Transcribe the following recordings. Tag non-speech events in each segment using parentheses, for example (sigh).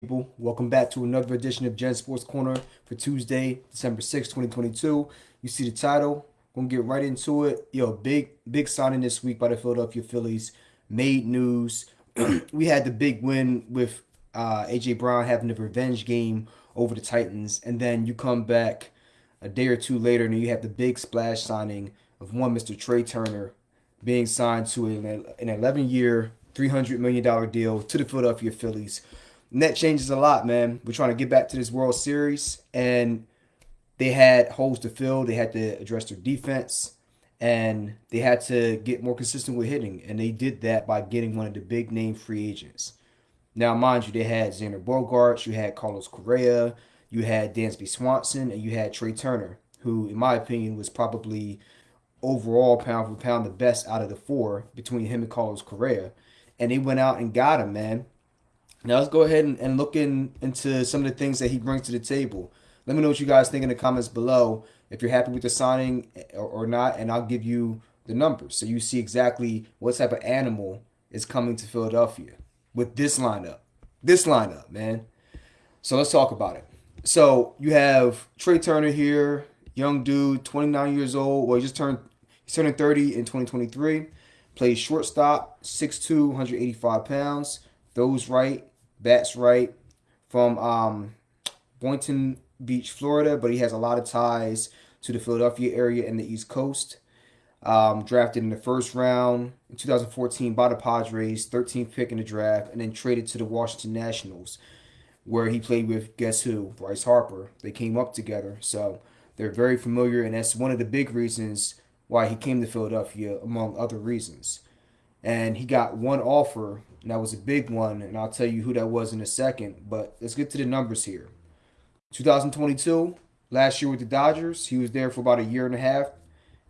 people. Welcome back to another edition of Gen Sports Corner for Tuesday, December 6, 2022. You see the title. Gonna get right into it. Yo, big, big signing this week by the Philadelphia Phillies. Made news. (clears throat) we had the big win with uh, AJ Brown having the revenge game over the Titans, and then you come back a day or two later, and you have the big splash signing of one Mr. Trea Turner being signed to an, an 11 year, $300 million deal to the Philadelphia Phillies net changes a lot, man. We're trying to get back to this World Series, and they had holes to fill. They had to address their defense, and they had to get more consistent with hitting, and they did that by getting one of the big name free agents. Now, mind you, they had Xander Bogaerts, you had Carlos Correa, you had Dansby Swanson, and you had Trea Turner, who, in my opinion, was probably overall pound for pound the best out of the four between him and Carlos Correa. And they went out and got him, man. Now let's go ahead and, and look in, into some of the things that he brings to the table. Let me know what you guys think in the comments below if you're happy with the signing eh, or, or not, and I'll give you the numbers so you see exactly what type of animal is coming to Philadelphia with this lineup. This lineup, man. So let's talk about it. So you have Trea Turner here, young dude, 29 years old. Well, he just turned he's turning 30 in 2023. Plays shortstop, 6'2", 185 pounds. Those right, bats right from um, Boynton Beach, Florida, but he has a lot of ties to the Philadelphia area and the East Coast. Um, drafted in the first round in 2014 by the Padres, 13th pick in the draft, and then traded to the Washington Nationals, where he played with guess who? Bryce Harper. They came up together, so they're very familiar, and that's one of the big reasons why he came to Philadelphia, among other reasons. And he got one offer and that was a big one, and I'll tell you who that was in a second. But let's get to the numbers here. 2022, last year with the Dodgers, he was there for about a year and a half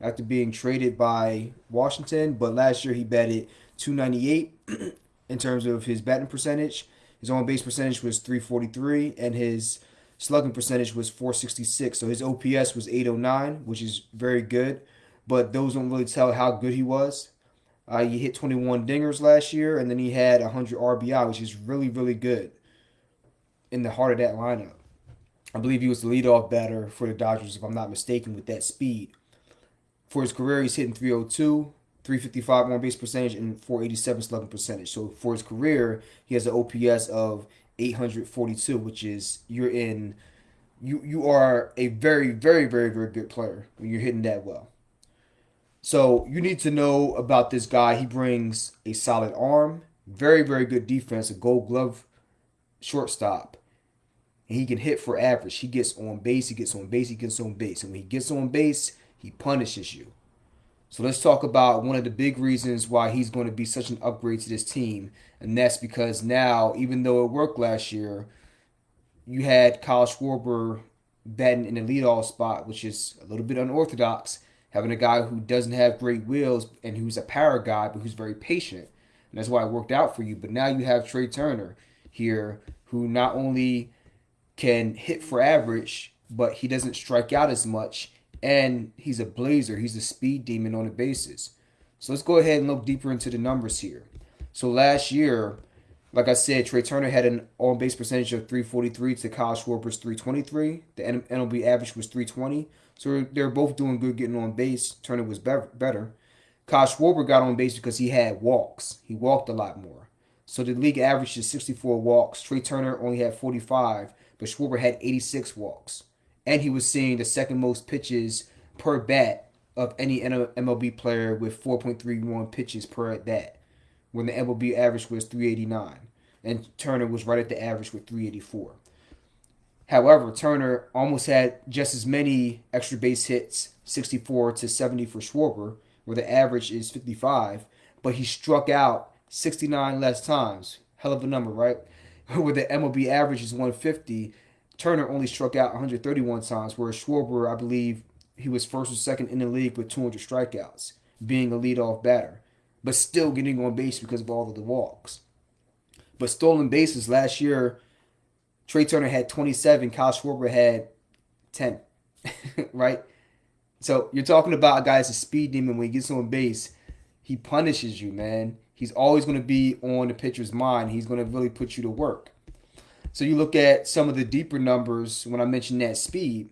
after being traded by Washington. But last year he batted 298 (clears throat) in terms of his batting percentage. His on base percentage was 343, and his slugging percentage was 466. So his OPS was 809, which is very good. But those don't really tell how good he was. Uh, he hit 21 dingers last year, and then he had 100 RBI, which is really, really good in the heart of that lineup. I believe he was the leadoff batter for the Dodgers, if I'm not mistaken, with that speed. For his career, he's hitting 302, 355 on base percentage, and 487 slugging percentage. So for his career, he has an OPS of 842, which is you're in, you you are a very, very, very, very good player when you're hitting that well. So you need to know about this guy. He brings a solid arm, very, very good defense, a gold glove shortstop. And he can hit for average. He gets on base, he gets on base, he gets on base. And when he gets on base, he punishes you. So let's talk about one of the big reasons why he's going to be such an upgrade to this team. And that's because now, even though it worked last year, you had Kyle Schwarber batting in the leadoff spot, which is a little bit unorthodox having a guy who doesn't have great wheels and who's a power guy, but who's very patient. And that's why it worked out for you. But now you have Trea Turner here who not only can hit for average, but he doesn't strike out as much. And he's a blazer. He's a speed demon on the bases. So let's go ahead and look deeper into the numbers here. So last year, like I said, Trea Turner had an on base percentage of 343 to Kyle Schwarber's 323. The MLB average was 320. So they're both doing good getting on base. Turner was better. Kyle Schwarber got on base because he had walks. He walked a lot more. So the league average is 64 walks. Trea Turner only had 45, but Schwarber had 86 walks. And he was seeing the second most pitches per bat of any MLB player with 4.31 pitches per at bat, when the MLB average was 389. And Turner was right at the average with 384. However, Turner almost had just as many extra base hits, 64 to 70 for Schwarber, where the average is 55, but he struck out 69 less times. Hell of a number, right? (laughs) Where the MLB average is 150, Turner only struck out 131 times, whereas Schwarber, I believe, he was first or second in the league with 200 strikeouts, being a leadoff batter, but still getting on base because of all of the walks. But stolen bases last year, Trea Turner had 27. Kyle Schwarber had 10. (laughs) right? So you're talking about a guy that's a speed demon. When he gets on base, he punishes you, man. He's always going to be on the pitcher's mind. He's going to really put you to work. So you look at some of the deeper numbers when I mentioned that speed.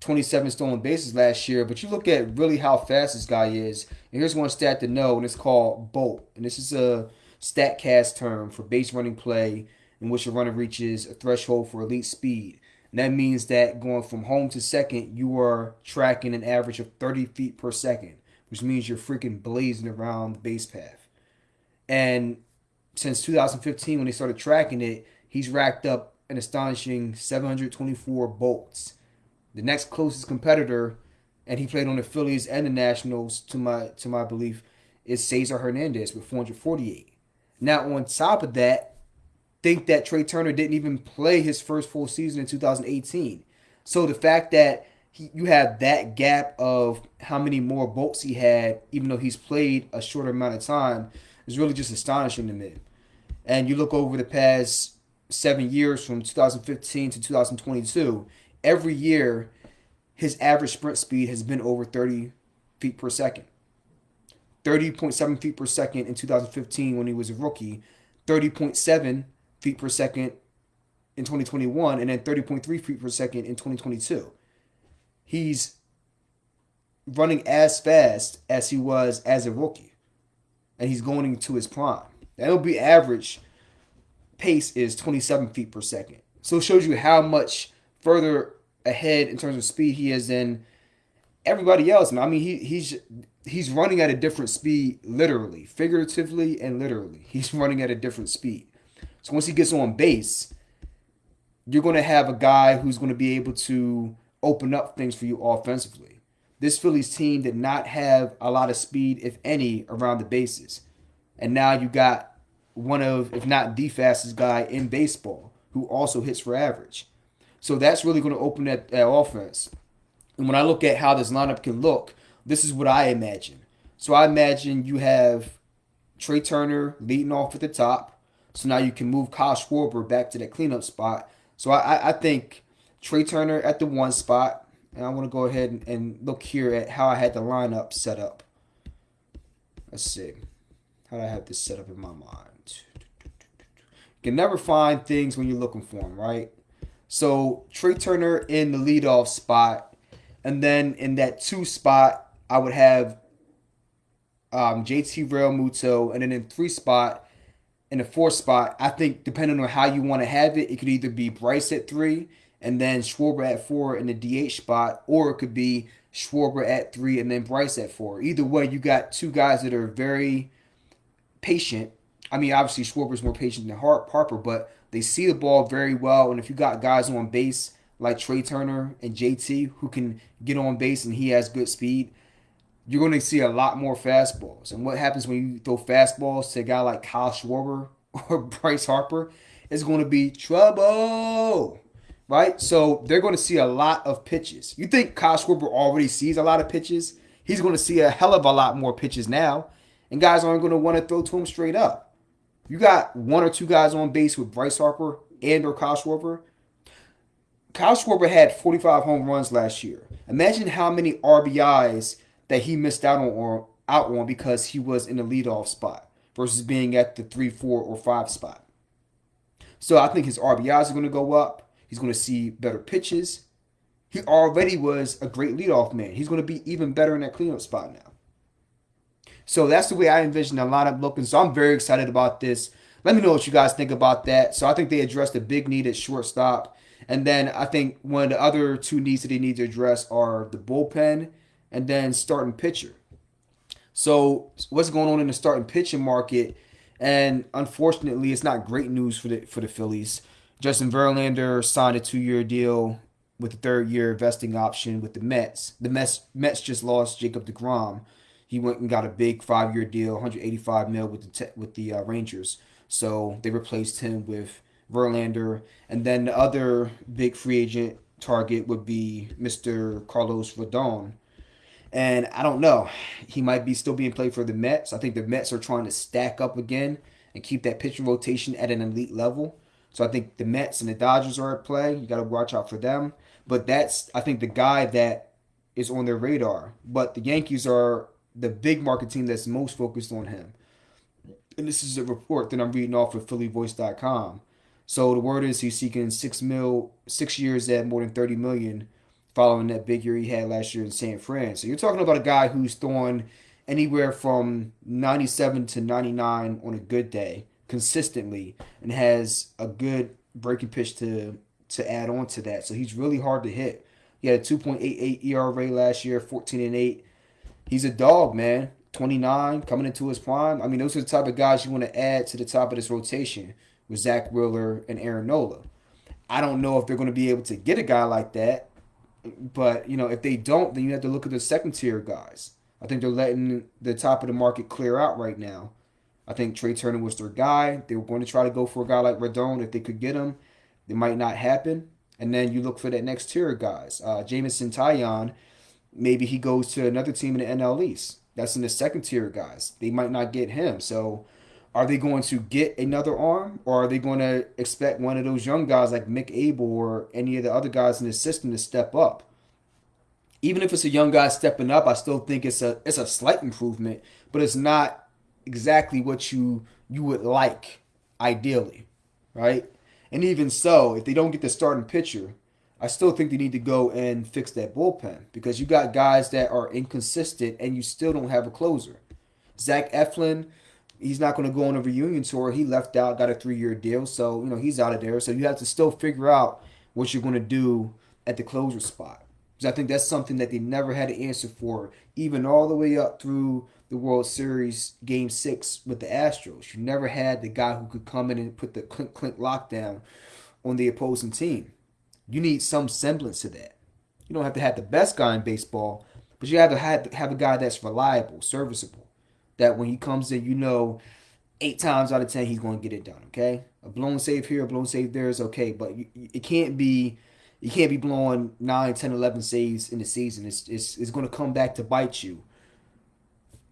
27 stolen bases last year, but you look at really how fast this guy is. And here's one stat to know, and it's called BOLT. And this is a StatCast term for base running play in which a runner reaches a threshold for elite speed. And that means that going from home to second, you are tracking an average of 30 feet per second, which means you're freaking blazing around the base path. And since 2015, when they started tracking it, he's racked up an astonishing 724 bolts the next closest competitor, and he played on the Phillies and the Nationals to my to my belief, is Cesar Hernandez with 448. Now on top of that, think that Trea Turner didn't even play his first full season in 2018. So the fact that he, you have that gap of how many more bolts he had, even though he's played a shorter amount of time, is really just astonishing to me. And you look over the past seven years from 2015 to 2022, every year his average sprint speed has been over 30 feet per second. 30.7 feet per second in 2015 when he was a rookie, 30.7 feet per second in 2021, and then 30.3 feet per second in 2022. He's running as fast as he was as a rookie, and he's going into his prime. That'll be average pace is 27 feet per second. So it shows you how much further ahead in terms of speed he is than everybody else. I mean, he he's he's running at a different speed, literally, figuratively, and literally. He's (laughs) running at a different speed. So once he gets on base, you're going to have a guy who's going to be able to open up things for you offensively. This Phillies team did not have a lot of speed, if any, around the bases. And now you got one of, if not the fastest guy in baseball, who also hits for average. So that's really going to open that, that offense. And when I look at how this lineup can look, this is what I imagine. So I imagine you have Trea Turner leading off at the top. So now you can move Kyle Schwarber back to that cleanup spot. So I, I think Trea Turner at the one spot. And I want to go ahead and, and look here at how I had the lineup set up. Let's see. How do I have this set up in my mind? You can never find things when you're looking for them, right? So Trea Turner in the leadoff spot, and then in that two spot, I would have um, JT Realmuto, and then in three spot, in the fourth spot, I think depending on how you want to have it, it could either be Bryce at three, and then Schwarber at four in the DH spot, or it could be Schwarber at three and then Bryce at four. Either way, you got two guys that are very patient. I mean, obviously Schwarber's more patient than Harper, but they see the ball very well, and if you got guys on base like Trea Turner and JT who can get on base and he has good speed, you're going to see a lot more fastballs. And what happens when you throw fastballs to a guy like Kyle Schwarber (laughs) or Bryce Harper? It's going to be trouble, right? So they're going to see a lot of pitches. You think Kyle Schwarber already sees a lot of pitches? He's going to see a hell of a lot more pitches now, and guys aren't going to want to throw to him straight up. You got one or two guys on base with Bryce Harper and or Kyle Schwarber. Kyle Schwarber had 45 home runs last year. Imagine how many RBIs that he missed out on or out on because he was in the leadoff spot versus being at the three, four, or five spot. So I think his RBIs are going to go up. He's going to see better pitches. He already was a great leadoff man. He's going to be even better in that cleanup spot now. So that's the way I envision the lineup looking. So I'm very excited about this. Let me know what you guys think about that. So I think they addressed a big need at shortstop. And then I think one of the other two needs that they need to address are the bullpen and then starting pitcher. So what's going on in the starting pitching market? And unfortunately, it's not great news for the for the Phillies. Justin Verlander signed a two-year deal with a third-year vesting option with the Mets. The Mets Mets just lost Jacob DeGrom, he went and got a big five year deal, 185 mil with the with the uh, Rangers. So they replaced him with Verlander, and then the other big free agent target would be Mr. Carlos Rodon. And I don't know, he might be still being played for the Mets. I think the Mets are trying to stack up again and keep that pitching rotation at an elite level. So I think the Mets and the Dodgers are at play. You got to watch out for them. But that's I think the guy that is on their radar. But the Yankees are the big market team that's most focused on him. And this is a report that I'm reading off of PhillyVoice.com. So the word is he's seeking six mil, six years at more than thirty million, following that big year he had last year in San Fran. So you're talking about a guy who's throwing anywhere from ninety seven to ninety nine on a good day consistently, and has a good breaking pitch to to add on to that. So he's really hard to hit. He had a two point eight eight ERA last year, fourteen and eight. He's a dog, man. 29 coming into his prime. I mean, those are the type of guys you want to add to the top of this rotation with Zack Wheeler and Aaron Nola. I don't know if they're going to be able to get a guy like that, but you know, if they don't, then you have to look at the second tier guys. I think they're letting the top of the market clear out right now. I think Trea Turner was their guy. They were going to try to go for a guy like Rodon if they could get him. It might not happen. And then you look for that next tier of guys. Uh, Jameson Taillon, maybe he goes to another team in the NL East. That's in the second tier guys. They might not get him. So are they going to get another arm or are they going to expect one of those young guys like Mick Abel or any of the other guys in the system to step up? Even if it's a young guy stepping up, I still think it's a it's a slight improvement, but it's not exactly what you you would like ideally, right? And even so, if they don't get the starting pitcher, I still think they need to go and fix that bullpen because you got guys that are inconsistent and you still don't have a closer. Zach Eflin, he's not going to go on a reunion tour. He left out, got a three year deal, so you know he's out of there. So you have to still figure out what you're going to do at the closer spot. Because I think that's something that they never had an answer for, even all the way up through the World Series Game Six with the Astros. You never had the guy who could come in and put the clink clink lockdown on the opposing team. You need some semblance to that. You don't have to have the best guy in baseball, but you have to have, have a guy that's reliable, serviceable. That when he comes in, you know, eight times out of ten he's going to get it done. Okay, a blown save here, a blown save there is okay, but you, it can't be. You can't be blowing 9, 10, 11 saves in the season. It's, it's, it's going to come back to bite you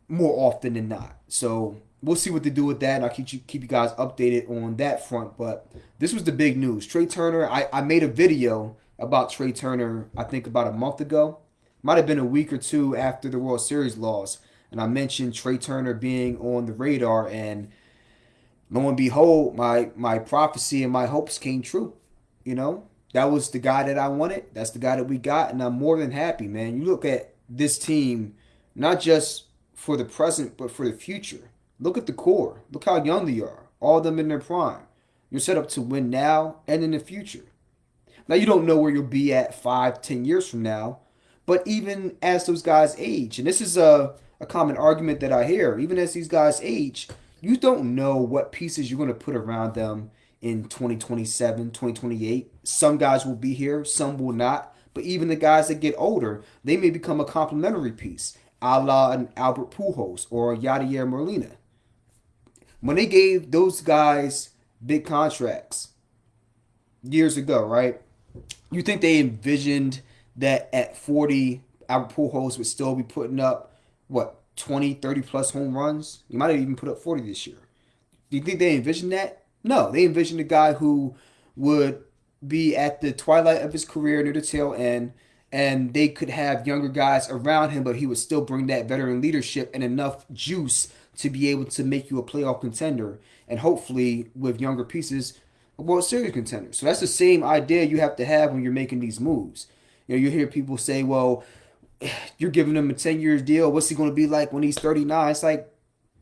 more often than not. So we'll see what they do with that, and I'll keep you keep you guys updated on that front. But this was the big news. Trea Turner. I, I made a video about Trea Turner. I think about a month ago. Might have been a week or two after the World Series loss, and I mentioned Trea Turner being on the radar. And lo and behold, my my prophecy and my hopes came true. You know, that was the guy that I wanted. That's the guy that we got, and I'm more than happy, man. You look at this team, not just for the present, but for the future. Look at the core. Look how young they are. All of them in their prime. You're set up to win now and in the future. Now you don't know where you'll be at five, ten years from now, but even as those guys age, and this is a, a common argument that I hear, even as these guys age, you don't know what pieces you're going to put around them in 2027, 2028. Some guys will be here, some will not. But even the guys that get older, they may become a complementary piece, a la an Albert Pujols or Yadier Molina. When they gave those guys big contracts years ago, right? You think they envisioned that at 40, Albert Pujols would still be putting up, what, 20, 30 plus home runs? He might have even put up 40 this year. Do you think they envisioned that? No, they envisioned a guy who would be at the twilight of his career near the tail end, and they could have younger guys around him, but he would still bring that veteran leadership and enough juice to be able to make you a playoff contender, and hopefully with younger pieces, a World Series contender. So that's the same idea you have to have when you're making these moves. You know, you hear people say, "Well, you're giving him a 10 year deal. What's he going to be like when he's 39?" It's like,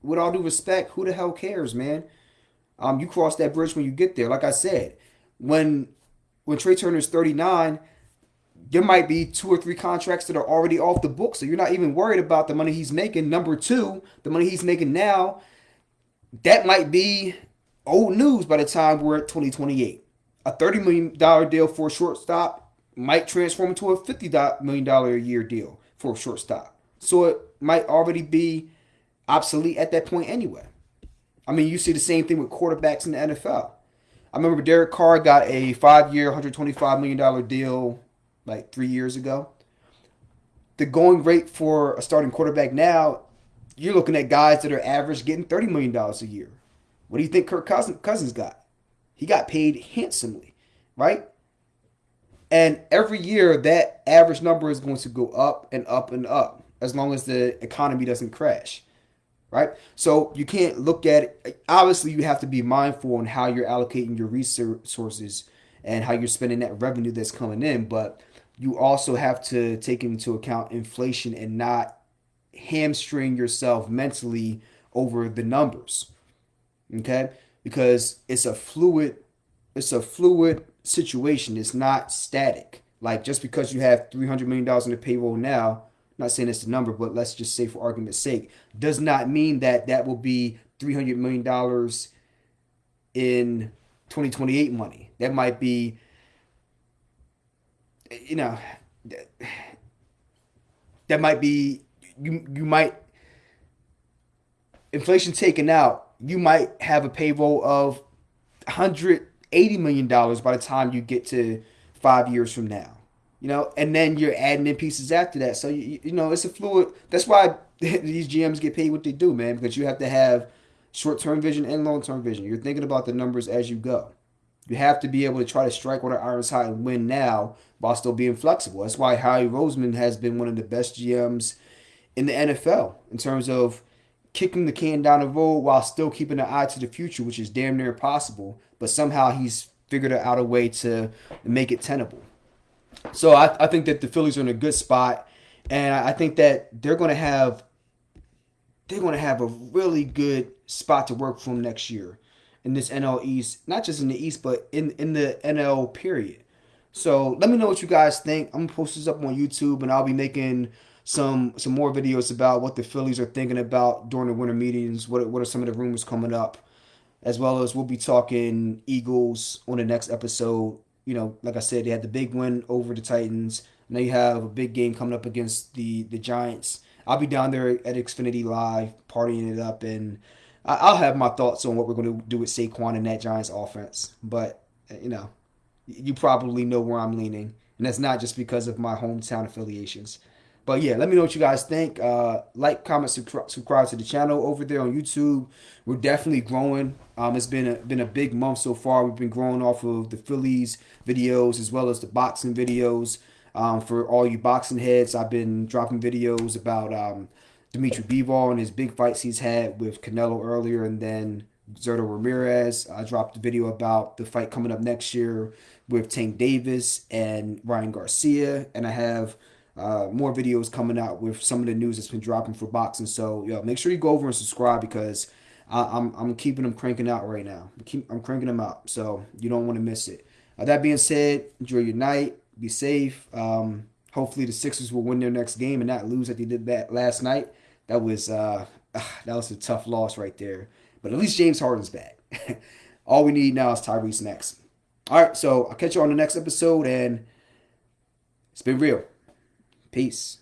with all due respect, who the hell cares, man? Um, you cross that bridge when you get there. Like I said, when when Trea Turner's 39, there might be two or three contracts that are already off the book. So you're not even worried about the money he's making. Number two, the money he's making now, that might be old news by the time we're at 2028. A $30 million deal for a shortstop might transform into a $50 million a year deal for a shortstop. So it might already be obsolete at that point anyway. I mean, you see the same thing with quarterbacks in the NFL. I remember Derek Carr got a five-year, $125 million deal like three years ago. The going rate for a starting quarterback now, you're looking at guys that are average getting $30 million a year. What do you think Kirk Cousins got? He got paid handsomely, right? And every year, that average number is going to go up and up and up as long as the economy doesn't crash. right? So you can't look at it. Obviously, you have to be mindful on how you're allocating your resources and how you're spending that revenue that's coming in. But you also have to take into account inflation and not hamstring yourself mentally over the numbers. Okay? Because it's a fluid it's a fluid situation. It's not static. Like just because you have $300 million in the payroll now, not saying it's the number, but let's just say for argument's sake, does not mean that that will be $300 million in 2028 money. That might be, you know, that might be, you, you might, inflation taken out, you might have a payroll of 180 million dollars by the time you get to five years from now you know? And then you're adding in pieces after that. So you, you know it's a fluid that's why (laughs) these gms get paid what they do man because you have to have short-term vision and long-term vision. You're thinking about the numbers as you go. You have to be able to try to strike when the iron's hot and win now while still being flexible. That's why howie roseman has been one of the best gms in the nfl in terms of kicking the can down the road while still keeping an eye to the future, which is damn near impossible. But somehow he's figured out a way to make it tenable. So I, I think that the Phillies are in a good spot, and I think that they're going to have they're going to have a really good spot to work from next year in this NL East, not just in the East, but in in the NL period. So let me know what you guys think. I'm gonna post this up on YouTube, and I'll be making some some more videos about what the Phillies are thinking about during the winter meetings. What what are some of the rumors coming up, as well as we'll be talking Eagles on the next episode. You know, like I said, they had the big win over the Titans. Now you have a big game coming up against the the Giants. I'll be down there at Xfinity Live partying it up, and I'll have my thoughts on what we're going to do with Saquon and that Giants offense. But you know, you probably know where I'm leaning, and that's not just because of my hometown affiliations. But yeah, let me know what you guys think. Uh, like, comment, subscribe to the channel over there on YouTube. We're definitely growing. Um, it's been a, been a big month so far. We've been growing off of the Phillies videos as well as the boxing videos. Um, for all you boxing heads, I've been dropping videos about um, Dimitri Bivol and his big fights he's had with Canelo earlier, and then Zurdo Ramirez. I dropped a video about the fight coming up next year with Tank Davis and Ryan Garcia, and I have uh, more videos coming out with some of the news that's been dropping for boxing. So yo, make sure you go over and subscribe because I, am I'm, I'm keeping them cranking out right now. I'm, keep, I'm cranking them out, so you don't want to miss it. Uh, that being said, enjoy your night. Be safe. Um, hopefully the Sixers will win their next game and not lose like they did that last night. That was uh, (sighs) that was a tough loss right there. But at least James Harden's back. (laughs) All we need now is Tyrese next. All right, so I'll catch you on the next episode, and it's been real. Peace.